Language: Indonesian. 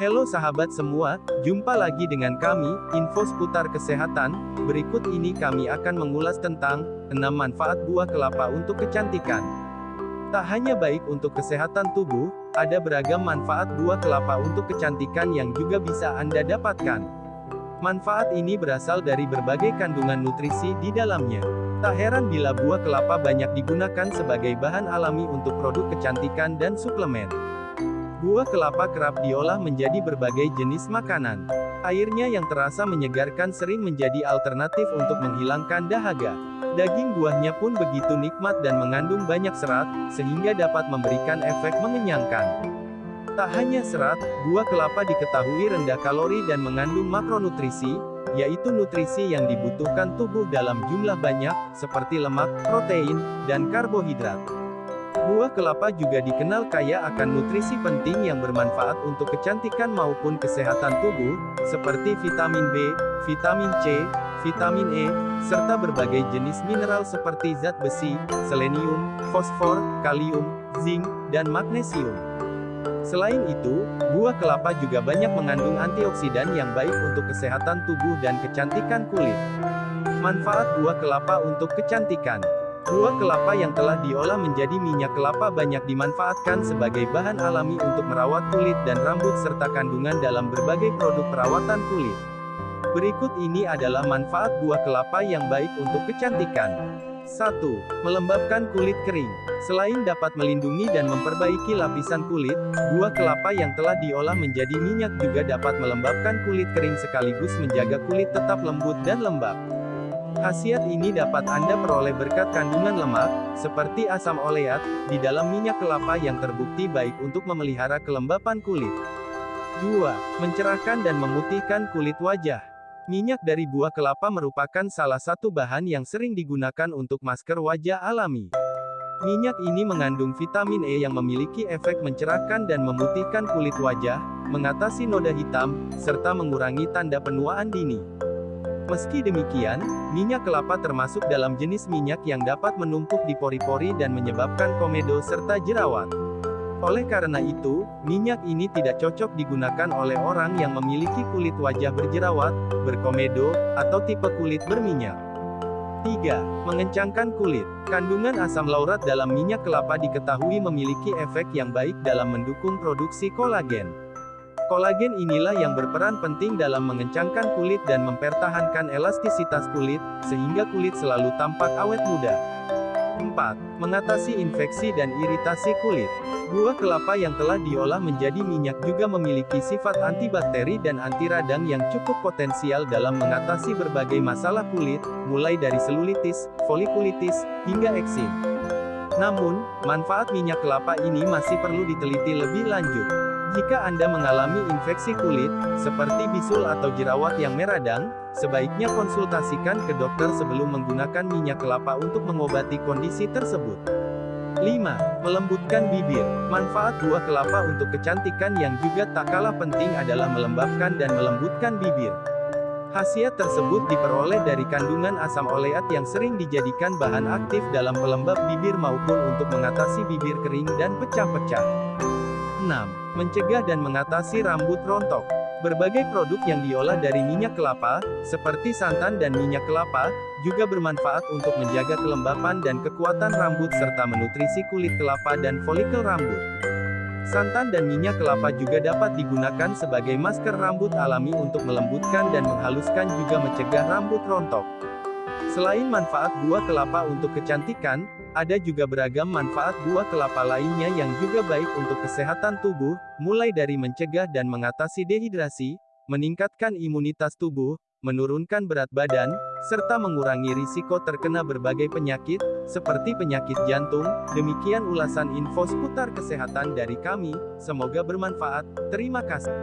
Halo sahabat semua, jumpa lagi dengan kami, Info Seputar Kesehatan. Berikut ini kami akan mengulas tentang 6 manfaat buah kelapa untuk kecantikan. Tak hanya baik untuk kesehatan tubuh, ada beragam manfaat buah kelapa untuk kecantikan yang juga bisa Anda dapatkan. Manfaat ini berasal dari berbagai kandungan nutrisi di dalamnya. Tak heran bila buah kelapa banyak digunakan sebagai bahan alami untuk produk kecantikan dan suplemen. Buah kelapa kerap diolah menjadi berbagai jenis makanan. Airnya yang terasa menyegarkan sering menjadi alternatif untuk menghilangkan dahaga. Daging buahnya pun begitu nikmat dan mengandung banyak serat, sehingga dapat memberikan efek mengenyangkan. Tak hanya serat, buah kelapa diketahui rendah kalori dan mengandung makronutrisi, yaitu nutrisi yang dibutuhkan tubuh dalam jumlah banyak, seperti lemak, protein, dan karbohidrat. Buah kelapa juga dikenal kaya akan nutrisi penting yang bermanfaat untuk kecantikan maupun kesehatan tubuh, seperti vitamin B, vitamin C, vitamin E, serta berbagai jenis mineral seperti zat besi, selenium, fosfor, kalium, zinc, dan magnesium. Selain itu, buah kelapa juga banyak mengandung antioksidan yang baik untuk kesehatan tubuh dan kecantikan kulit. Manfaat buah kelapa untuk kecantikan Buah kelapa yang telah diolah menjadi minyak kelapa banyak dimanfaatkan sebagai bahan alami untuk merawat kulit dan rambut serta kandungan dalam berbagai produk perawatan kulit. Berikut ini adalah manfaat buah kelapa yang baik untuk kecantikan. 1. Melembabkan kulit kering. Selain dapat melindungi dan memperbaiki lapisan kulit, buah kelapa yang telah diolah menjadi minyak juga dapat melembabkan kulit kering sekaligus menjaga kulit tetap lembut dan lembab. Khasiat ini dapat Anda peroleh berkat kandungan lemak, seperti asam oleat, di dalam minyak kelapa yang terbukti baik untuk memelihara kelembapan kulit. 2. Mencerahkan dan memutihkan kulit wajah. Minyak dari buah kelapa merupakan salah satu bahan yang sering digunakan untuk masker wajah alami. Minyak ini mengandung vitamin E yang memiliki efek mencerahkan dan memutihkan kulit wajah, mengatasi noda hitam, serta mengurangi tanda penuaan dini. Meski demikian, minyak kelapa termasuk dalam jenis minyak yang dapat menumpuk di pori-pori dan menyebabkan komedo serta jerawat. Oleh karena itu, minyak ini tidak cocok digunakan oleh orang yang memiliki kulit wajah berjerawat, berkomedo, atau tipe kulit berminyak. 3. Mengencangkan kulit. Kandungan asam laurat dalam minyak kelapa diketahui memiliki efek yang baik dalam mendukung produksi kolagen. Kolagen inilah yang berperan penting dalam mengencangkan kulit dan mempertahankan elastisitas kulit, sehingga kulit selalu tampak awet muda. 4. Mengatasi infeksi dan iritasi kulit. Buah kelapa yang telah diolah menjadi minyak juga memiliki sifat antibakteri dan anti radang yang cukup potensial dalam mengatasi berbagai masalah kulit, mulai dari selulitis, folikulitis, hingga eksim. Namun, manfaat minyak kelapa ini masih perlu diteliti lebih lanjut. Jika Anda mengalami infeksi kulit, seperti bisul atau jerawat yang meradang, sebaiknya konsultasikan ke dokter sebelum menggunakan minyak kelapa untuk mengobati kondisi tersebut. 5. Melembutkan bibir. Manfaat buah kelapa untuk kecantikan yang juga tak kalah penting adalah melembabkan dan melembutkan bibir. Khasiat tersebut diperoleh dari kandungan asam oleat yang sering dijadikan bahan aktif dalam pelembab bibir maupun untuk mengatasi bibir kering dan pecah-pecah. 6. Mencegah dan mengatasi rambut rontok. Berbagai produk yang diolah dari minyak kelapa, seperti santan dan minyak kelapa, juga bermanfaat untuk menjaga kelembapan dan kekuatan rambut serta menutrisi kulit kelapa dan folikel rambut. Santan dan minyak kelapa juga dapat digunakan sebagai masker rambut alami untuk melembutkan dan menghaluskan juga mencegah rambut rontok. Selain manfaat buah kelapa untuk kecantikan, ada juga beragam manfaat buah kelapa lainnya yang juga baik untuk kesehatan tubuh, mulai dari mencegah dan mengatasi dehidrasi, meningkatkan imunitas tubuh, menurunkan berat badan, serta mengurangi risiko terkena berbagai penyakit, seperti penyakit jantung. Demikian ulasan info seputar kesehatan dari kami, semoga bermanfaat. Terima kasih.